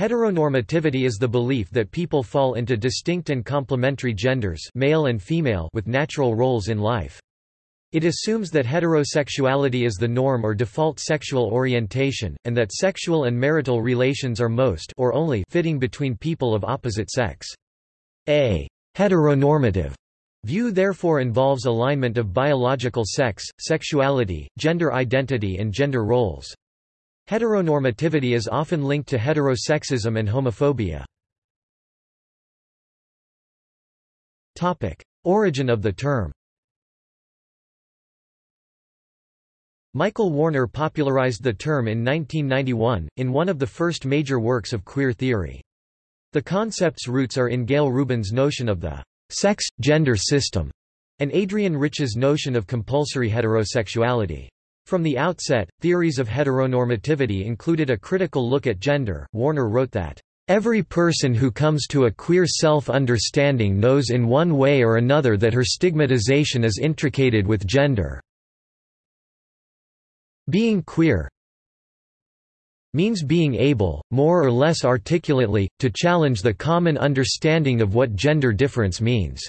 Heteronormativity is the belief that people fall into distinct and complementary genders male and female with natural roles in life. It assumes that heterosexuality is the norm or default sexual orientation, and that sexual and marital relations are most or only fitting between people of opposite sex. A heteronormative view therefore involves alignment of biological sex, sexuality, gender identity and gender roles. Heteronormativity is often linked to heterosexism and homophobia. Origin of the term Michael Warner popularized the term in 1991, in one of the first major works of queer theory. The concept's roots are in Gayle Rubin's notion of the sex-gender system, and Adrienne Rich's notion of compulsory heterosexuality. From the outset, theories of heteronormativity included a critical look at gender. Warner wrote that, Every person who comes to a queer self-understanding knows in one way or another that her stigmatization is intricated with gender. Being queer means being able, more or less articulately, to challenge the common understanding of what gender difference means.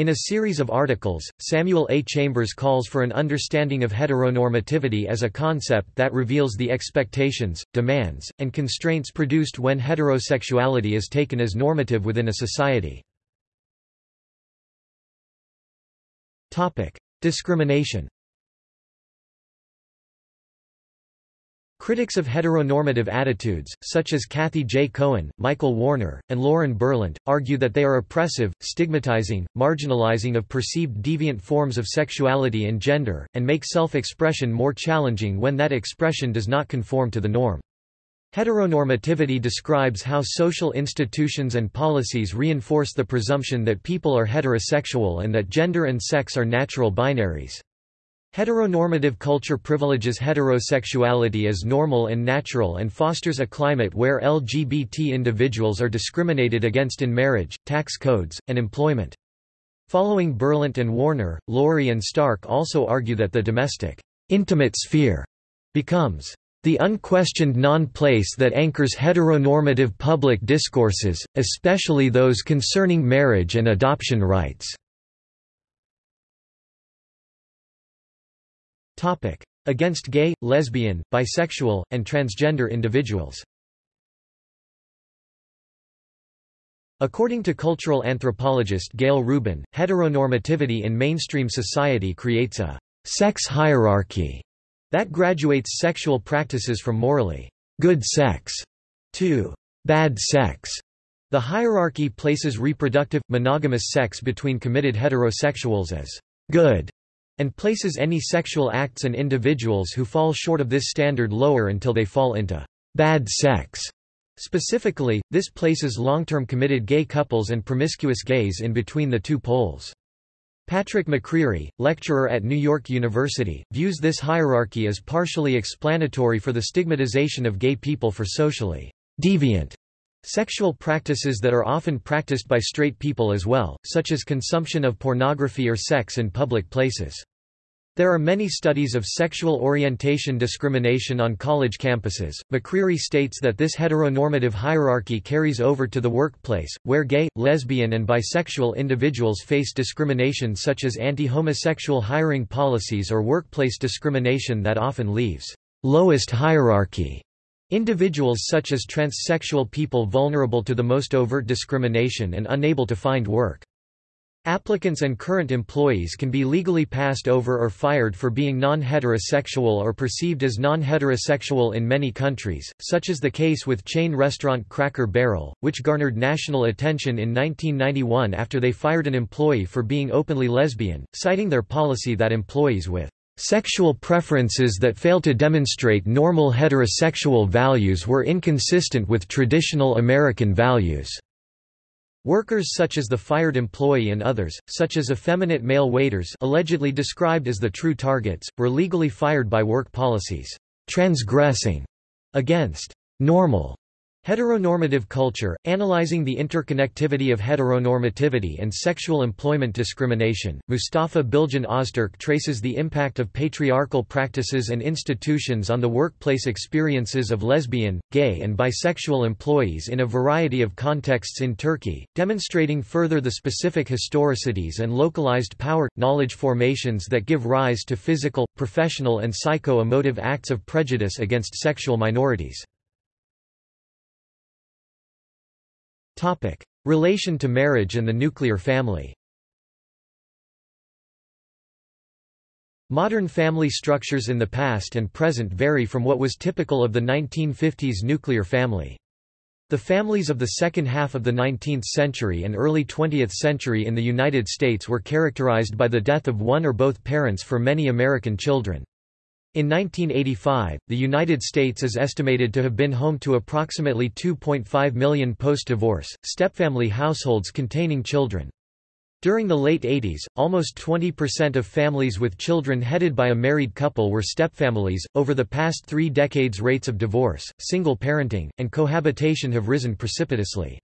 In a series of articles, Samuel A. Chambers calls for an understanding of heteronormativity as a concept that reveals the expectations, demands, and constraints produced when heterosexuality is taken as normative within a society. Discrimination Critics of heteronormative attitudes, such as Cathy J. Cohen, Michael Warner, and Lauren Berlant, argue that they are oppressive, stigmatizing, marginalizing of perceived deviant forms of sexuality and gender, and make self-expression more challenging when that expression does not conform to the norm. Heteronormativity describes how social institutions and policies reinforce the presumption that people are heterosexual and that gender and sex are natural binaries. Heteronormative culture privileges heterosexuality as normal and natural and fosters a climate where LGBT individuals are discriminated against in marriage, tax codes, and employment. Following Berlant and Warner, Laurie and Stark also argue that the domestic, intimate sphere becomes the unquestioned non-place that anchors heteronormative public discourses, especially those concerning marriage and adoption rights. Against gay, lesbian, bisexual, and transgender individuals According to cultural anthropologist Gayle Rubin, heteronormativity in mainstream society creates a sex hierarchy that graduates sexual practices from morally good sex to bad sex. The hierarchy places reproductive, monogamous sex between committed heterosexuals as good and places any sexual acts and individuals who fall short of this standard lower until they fall into bad sex. Specifically, this places long-term committed gay couples and promiscuous gays in between the two poles. Patrick McCreery, lecturer at New York University, views this hierarchy as partially explanatory for the stigmatization of gay people for socially deviant Sexual practices that are often practiced by straight people as well, such as consumption of pornography or sex in public places. There are many studies of sexual orientation discrimination on college campuses. McCreery states that this heteronormative hierarchy carries over to the workplace, where gay, lesbian, and bisexual individuals face discrimination such as anti-homosexual hiring policies or workplace discrimination that often leaves lowest hierarchy Individuals such as transsexual people vulnerable to the most overt discrimination and unable to find work. Applicants and current employees can be legally passed over or fired for being non-heterosexual or perceived as non-heterosexual in many countries, such as the case with chain restaurant Cracker Barrel, which garnered national attention in 1991 after they fired an employee for being openly lesbian, citing their policy that employees with Sexual preferences that fail to demonstrate normal heterosexual values were inconsistent with traditional American values. Workers such as the fired employee and others, such as effeminate male waiters allegedly described as the true targets, were legally fired by work policies, transgressing against normal Heteronormative culture, analyzing the interconnectivity of heteronormativity and sexual employment discrimination, Mustafa Bilgehan Ozturk traces the impact of patriarchal practices and institutions on the workplace experiences of lesbian, gay and bisexual employees in a variety of contexts in Turkey, demonstrating further the specific historicities and localized power knowledge formations that give rise to physical, professional and psycho-emotive acts of prejudice against sexual minorities. Relation to marriage and the nuclear family Modern family structures in the past and present vary from what was typical of the 1950s nuclear family. The families of the second half of the 19th century and early 20th century in the United States were characterized by the death of one or both parents for many American children. In 1985, the United States is estimated to have been home to approximately 2.5 million post-divorce, stepfamily households containing children. During the late 80s, almost 20% of families with children headed by a married couple were stepfamilies. Over the past three decades, rates of divorce, single parenting, and cohabitation have risen precipitously.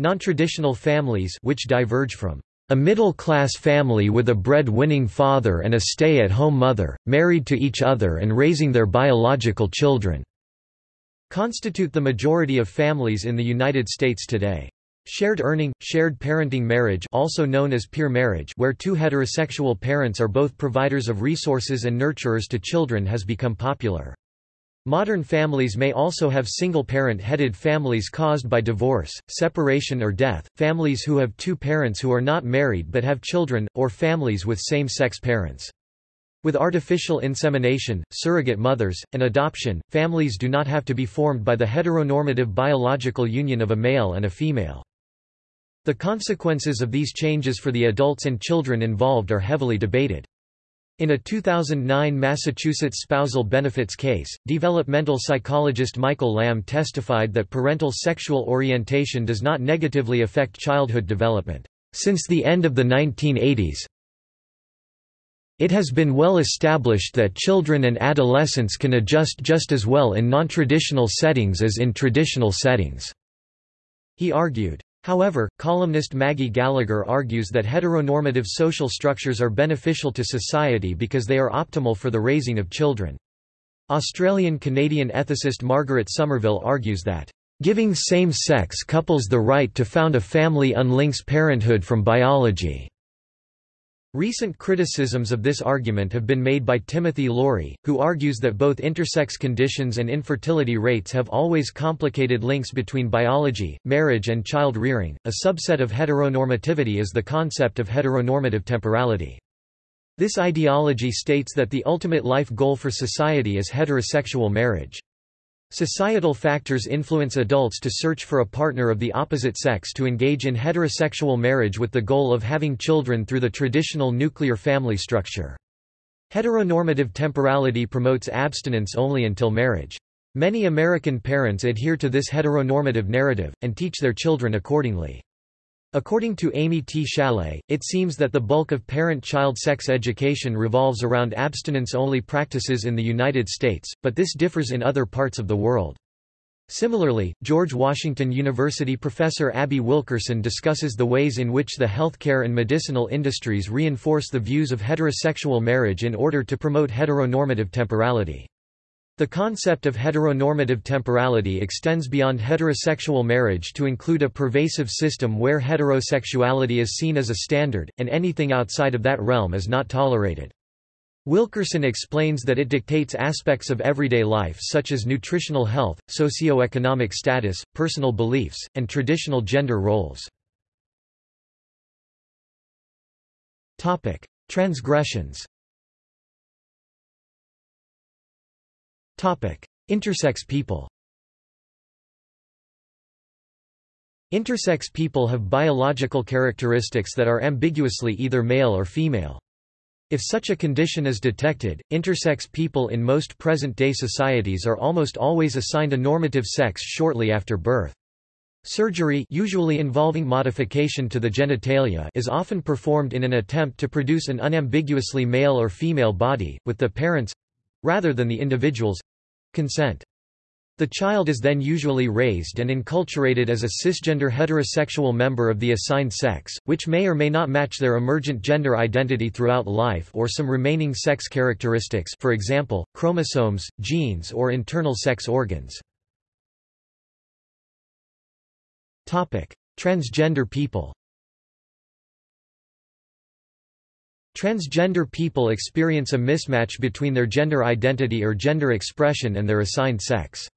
Nontraditional families, which diverge from a middle-class family with a bread-winning father and a stay-at-home mother, married to each other and raising their biological children, constitute the majority of families in the United States today. Shared earning, shared parenting marriage also known as peer marriage where two heterosexual parents are both providers of resources and nurturers to children has become popular. Modern families may also have single-parent headed families caused by divorce, separation or death, families who have two parents who are not married but have children, or families with same-sex parents. With artificial insemination, surrogate mothers, and adoption, families do not have to be formed by the heteronormative biological union of a male and a female. The consequences of these changes for the adults and children involved are heavily debated. In a 2009 Massachusetts spousal benefits case, developmental psychologist Michael Lamb testified that parental sexual orientation does not negatively affect childhood development. Since the end of the 1980s, it has been well established that children and adolescents can adjust just as well in nontraditional settings as in traditional settings. He argued. However, columnist Maggie Gallagher argues that heteronormative social structures are beneficial to society because they are optimal for the raising of children. Australian-Canadian ethicist Margaret Somerville argues that, "...giving same-sex couples the right to found a family unlinks parenthood from biology." Recent criticisms of this argument have been made by Timothy Laurie, who argues that both intersex conditions and infertility rates have always complicated links between biology, marriage and child rearing. A subset of heteronormativity is the concept of heteronormative temporality. This ideology states that the ultimate life goal for society is heterosexual marriage. Societal factors influence adults to search for a partner of the opposite sex to engage in heterosexual marriage with the goal of having children through the traditional nuclear family structure. Heteronormative temporality promotes abstinence only until marriage. Many American parents adhere to this heteronormative narrative, and teach their children accordingly. According to Amy T. Schalet, it seems that the bulk of parent-child sex education revolves around abstinence-only practices in the United States, but this differs in other parts of the world. Similarly, George Washington University professor Abby Wilkerson discusses the ways in which the healthcare and medicinal industries reinforce the views of heterosexual marriage in order to promote heteronormative temporality. The concept of heteronormative temporality extends beyond heterosexual marriage to include a pervasive system where heterosexuality is seen as a standard, and anything outside of that realm is not tolerated. Wilkerson explains that it dictates aspects of everyday life such as nutritional health, socioeconomic status, personal beliefs, and traditional gender roles. Transgressions Intersex people Intersex people have biological characteristics that are ambiguously either male or female. If such a condition is detected, intersex people in most present-day societies are almost always assigned a normative sex shortly after birth. Surgery usually involving modification to the genitalia is often performed in an attempt to produce an unambiguously male or female body, with the parents rather than the individual's consent. The child is then usually raised and enculturated as a cisgender heterosexual member of the assigned sex, which may or may not match their emergent gender identity throughout life or some remaining sex characteristics for example, chromosomes, genes or internal sex organs. Transgender people Transgender people experience a mismatch between their gender identity or gender expression and their assigned sex.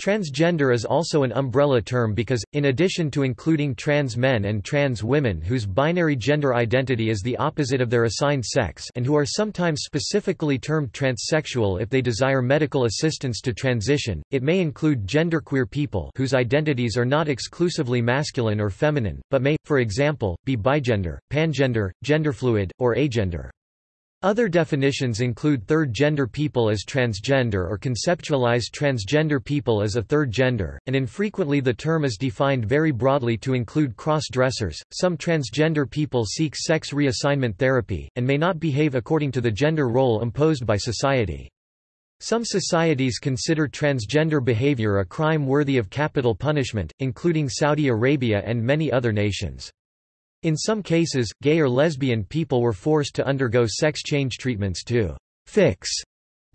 Transgender is also an umbrella term because, in addition to including trans men and trans women whose binary gender identity is the opposite of their assigned sex and who are sometimes specifically termed transsexual if they desire medical assistance to transition, it may include genderqueer people whose identities are not exclusively masculine or feminine, but may, for example, be bigender, pangender, genderfluid, or agender. Other definitions include third-gender people as transgender or conceptualize transgender people as a third gender, and infrequently the term is defined very broadly to include cross-dressers. Some transgender people seek sex reassignment therapy, and may not behave according to the gender role imposed by society. Some societies consider transgender behavior a crime worthy of capital punishment, including Saudi Arabia and many other nations. In some cases, gay or lesbian people were forced to undergo sex change treatments to fix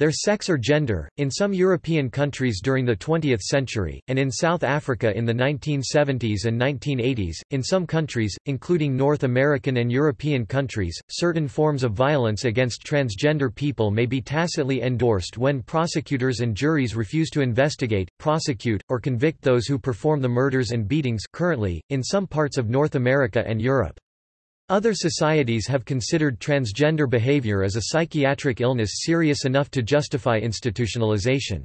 their sex or gender, in some European countries during the 20th century, and in South Africa in the 1970s and 1980s, in some countries, including North American and European countries, certain forms of violence against transgender people may be tacitly endorsed when prosecutors and juries refuse to investigate, prosecute, or convict those who perform the murders and beatings currently, in some parts of North America and Europe. Other societies have considered transgender behavior as a psychiatric illness serious enough to justify institutionalization.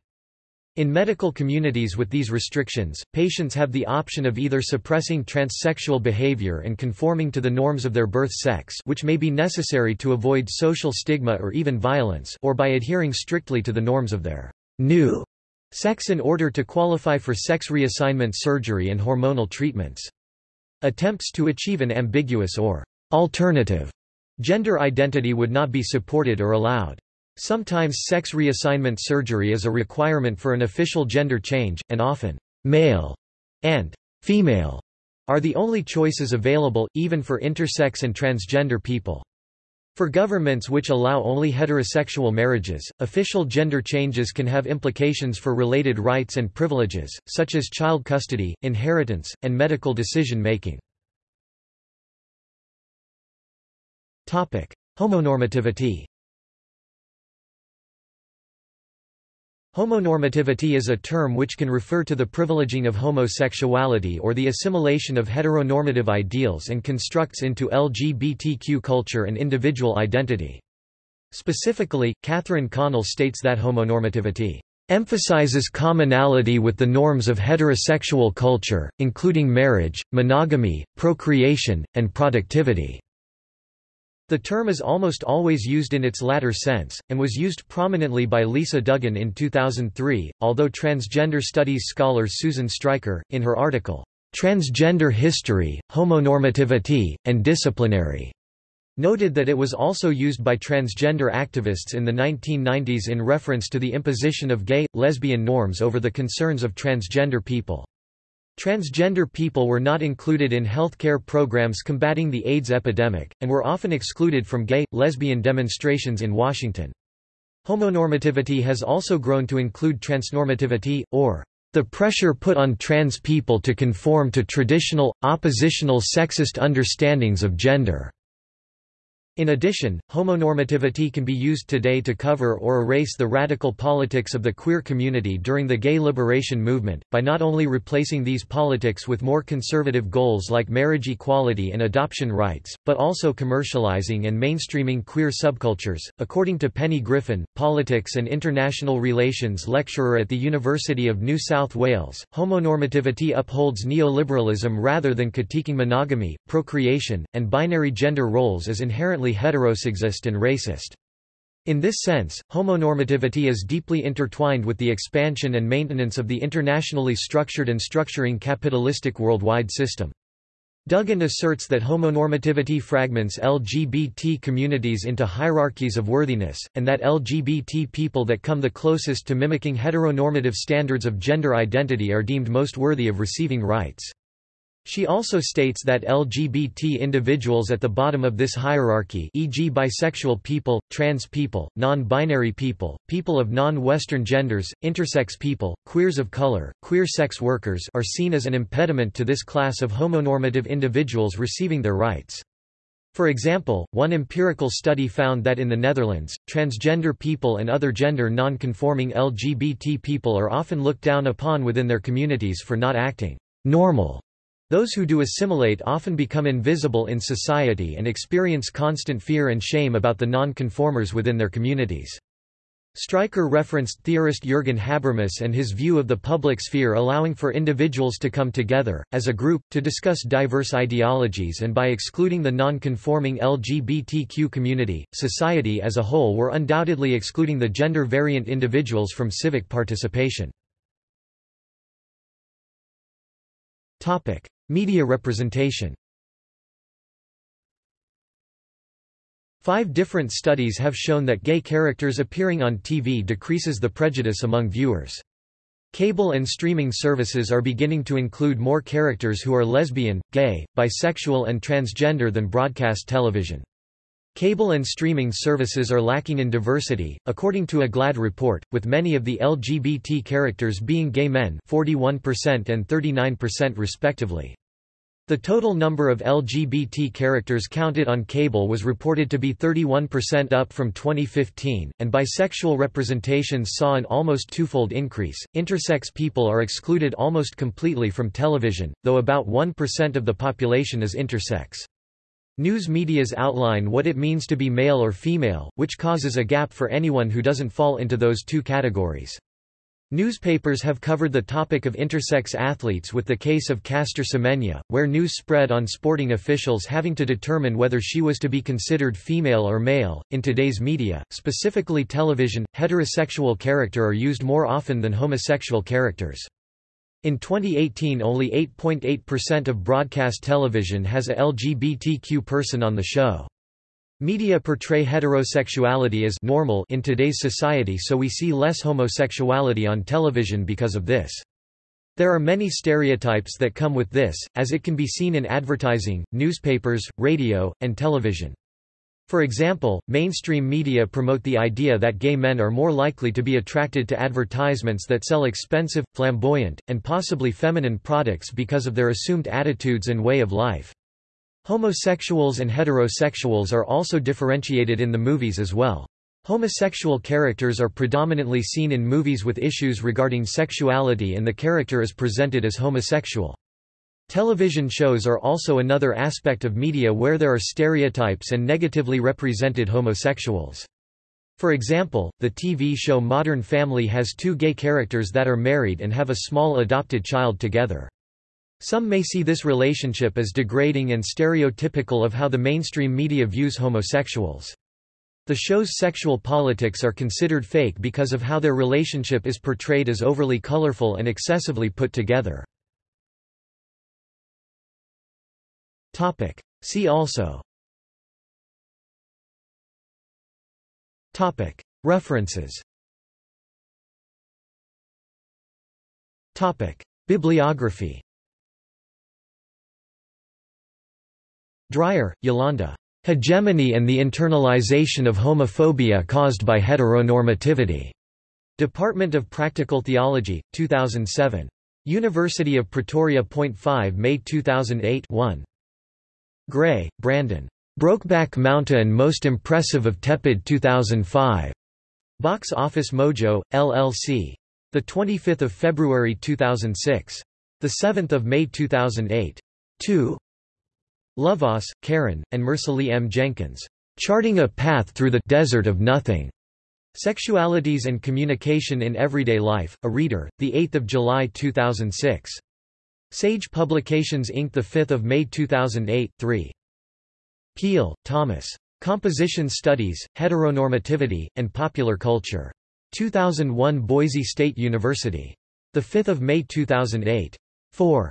In medical communities with these restrictions, patients have the option of either suppressing transsexual behavior and conforming to the norms of their birth sex which may be necessary to avoid social stigma or even violence or by adhering strictly to the norms of their new sex in order to qualify for sex reassignment surgery and hormonal treatments. Attempts to achieve an ambiguous or alternative gender identity would not be supported or allowed. Sometimes sex reassignment surgery is a requirement for an official gender change, and often, male and female are the only choices available, even for intersex and transgender people. For governments which allow only heterosexual marriages, official gender changes can have implications for related rights and privileges, such as child custody, inheritance, and medical decision-making. Homonormativity Homonormativity is a term which can refer to the privileging of homosexuality or the assimilation of heteronormative ideals and constructs into LGBTQ culture and individual identity. Specifically, Catherine Connell states that homonormativity emphasizes commonality with the norms of heterosexual culture, including marriage, monogamy, procreation, and productivity. The term is almost always used in its latter sense, and was used prominently by Lisa Duggan in 2003, although transgender studies scholar Susan Stryker, in her article, Transgender History, Homonormativity, and Disciplinary, noted that it was also used by transgender activists in the 1990s in reference to the imposition of gay, lesbian norms over the concerns of transgender people. Transgender people were not included in healthcare programs combating the AIDS epidemic, and were often excluded from gay, lesbian demonstrations in Washington. Homonormativity has also grown to include transnormativity, or the pressure put on trans people to conform to traditional, oppositional sexist understandings of gender. In addition, homonormativity can be used today to cover or erase the radical politics of the queer community during the gay liberation movement, by not only replacing these politics with more conservative goals like marriage equality and adoption rights, but also commercializing and mainstreaming queer subcultures. According to Penny Griffin, politics and international relations lecturer at the University of New South Wales, homonormativity upholds neoliberalism rather than critiquing monogamy, procreation, and binary gender roles as inherently heterosexist and racist. In this sense, homonormativity is deeply intertwined with the expansion and maintenance of the internationally structured and structuring capitalistic worldwide system. Duggan asserts that homonormativity fragments LGBT communities into hierarchies of worthiness, and that LGBT people that come the closest to mimicking heteronormative standards of gender identity are deemed most worthy of receiving rights. She also states that LGBT individuals at the bottom of this hierarchy e.g. bisexual people, trans people, non-binary people, people of non-Western genders, intersex people, queers of color, queer sex workers are seen as an impediment to this class of homonormative individuals receiving their rights. For example, one empirical study found that in the Netherlands, transgender people and other gender non-conforming LGBT people are often looked down upon within their communities for not acting normal those who do assimilate often become invisible in society and experience constant fear and shame about the non-conformers within their communities. Stryker referenced theorist Jürgen Habermas and his view of the public sphere allowing for individuals to come together, as a group, to discuss diverse ideologies and by excluding the non-conforming LGBTQ community, society as a whole were undoubtedly excluding the gender-variant individuals from civic participation. Media representation Five different studies have shown that gay characters appearing on TV decreases the prejudice among viewers. Cable and streaming services are beginning to include more characters who are lesbian, gay, bisexual and transgender than broadcast television. Cable and streaming services are lacking in diversity, according to a GLAAD report, with many of the LGBT characters being gay men 41% and 39% respectively. The total number of LGBT characters counted on cable was reported to be 31% up from 2015, and bisexual representations saw an almost twofold increase. Intersex people are excluded almost completely from television, though about 1% of the population is intersex. News medias outline what it means to be male or female, which causes a gap for anyone who doesn't fall into those two categories. Newspapers have covered the topic of intersex athletes with the case of Caster Semenya, where news spread on sporting officials having to determine whether she was to be considered female or male. In today's media, specifically television, heterosexual character are used more often than homosexual characters. In 2018 only 8.8% of broadcast television has a LGBTQ person on the show. Media portray heterosexuality as normal in today's society so we see less homosexuality on television because of this. There are many stereotypes that come with this, as it can be seen in advertising, newspapers, radio, and television. For example, mainstream media promote the idea that gay men are more likely to be attracted to advertisements that sell expensive, flamboyant, and possibly feminine products because of their assumed attitudes and way of life. Homosexuals and heterosexuals are also differentiated in the movies as well. Homosexual characters are predominantly seen in movies with issues regarding sexuality and the character is presented as homosexual. Television shows are also another aspect of media where there are stereotypes and negatively represented homosexuals. For example, the TV show Modern Family has two gay characters that are married and have a small adopted child together. Some may see this relationship as degrading and stereotypical of how the mainstream media views homosexuals. The show's sexual politics are considered fake because of how their relationship is portrayed as overly colorful and excessively put together. Topic. See also Topic. References Topic. Bibliography Dreyer, Yolanda. Hegemony and the Internalization of Homophobia Caused by Heteronormativity. Department of Practical Theology, 2007. University of Pretoria. 5 May 2008 1. Gray, Brandon. Brokeback Mountain Most Impressive of Tepid 2005. Box Office Mojo, LLC. 25 February 2006. 7 May 2008. 2. Lovaas, Karen, and Mercilee M. Jenkins. Charting a Path Through the Desert of Nothing. Sexualities and Communication in Everyday Life, A Reader, 8 July 2006. Sage Publications Inc. 5 May 2008, 3. Peel, Thomas. Composition Studies, Heteronormativity, and Popular Culture. 2001 Boise State University. 5 May 2008. 4.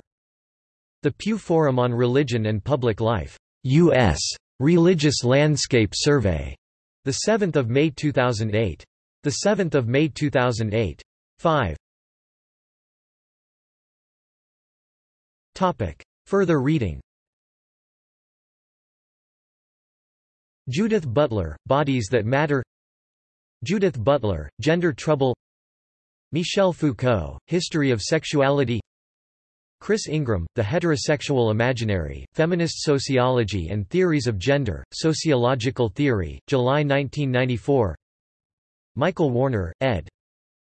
The Pew Forum on Religion and Public Life, U.S. Religious Landscape Survey, 7 May 2008. 7 May 2008. 5. Topic. Further reading Judith Butler, Bodies That Matter Judith Butler, Gender Trouble Michel Foucault, History of Sexuality Chrys Ingraham, The Heterosexual Imaginary, Feminist Sociology and Theories of Gender, Sociological Theory, July 1994 Michael Warner, ed.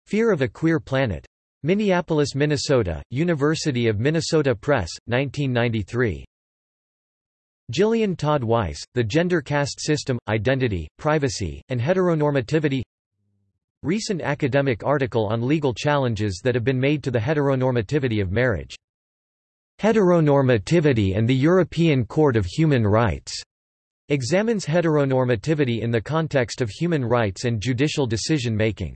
Fear of a Queer Planet. Minneapolis, Minnesota, University of Minnesota Press, 1993. Jillian Todd Weiss, The Gender Caste System, Identity, Privacy, and Heteronormativity Recent academic article on legal challenges that have been made to the heteronormativity of marriage Heteronormativity and the European Court of Human Rights examines heteronormativity in the context of human rights and judicial decision-making.